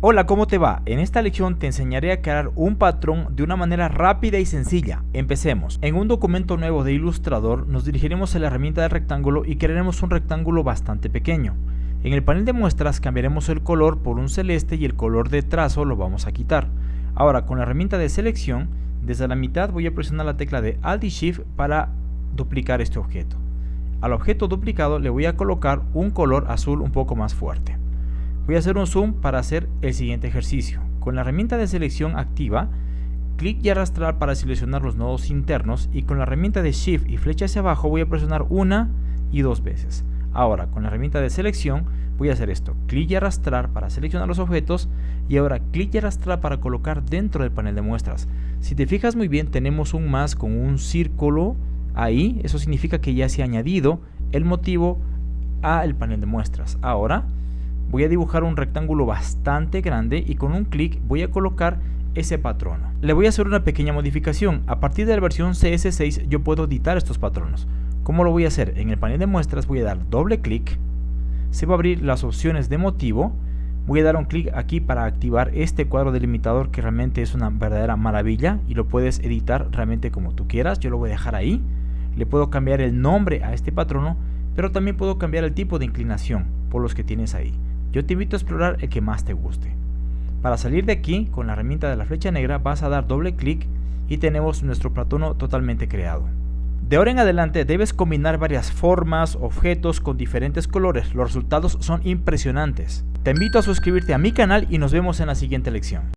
Hola, ¿cómo te va? En esta lección te enseñaré a crear un patrón de una manera rápida y sencilla. Empecemos. En un documento nuevo de Illustrator nos dirigiremos a la herramienta del rectángulo y crearemos un rectángulo bastante pequeño. En el panel de muestras cambiaremos el color por un celeste y el color de trazo lo vamos a quitar. Ahora con la herramienta de selección, desde la mitad voy a presionar la tecla de Alt y Shift para duplicar este objeto. Al objeto duplicado le voy a colocar un color azul un poco más fuerte. Voy a hacer un zoom para hacer el siguiente ejercicio. Con la herramienta de selección activa, clic y arrastrar para seleccionar los nodos internos y con la herramienta de Shift y flecha hacia abajo voy a presionar una y dos veces. Ahora, con la herramienta de selección voy a hacer esto, clic y arrastrar para seleccionar los objetos y ahora clic y arrastrar para colocar dentro del panel de muestras. Si te fijas muy bien tenemos un más con un círculo ahí, eso significa que ya se ha añadido el motivo al panel de muestras. Ahora voy a dibujar un rectángulo bastante grande y con un clic voy a colocar ese patrón. Le voy a hacer una pequeña modificación. A partir de la versión CS6 yo puedo editar estos patronos. ¿Cómo lo voy a hacer? En el panel de muestras voy a dar doble clic. Se va a abrir las opciones de motivo. Voy a dar un clic aquí para activar este cuadro delimitador que realmente es una verdadera maravilla y lo puedes editar realmente como tú quieras. Yo lo voy a dejar ahí. Le puedo cambiar el nombre a este patrono, pero también puedo cambiar el tipo de inclinación por los que tienes ahí yo te invito a explorar el que más te guste. Para salir de aquí, con la herramienta de la flecha negra vas a dar doble clic y tenemos nuestro platono totalmente creado. De ahora en adelante debes combinar varias formas, objetos con diferentes colores, los resultados son impresionantes. Te invito a suscribirte a mi canal y nos vemos en la siguiente lección.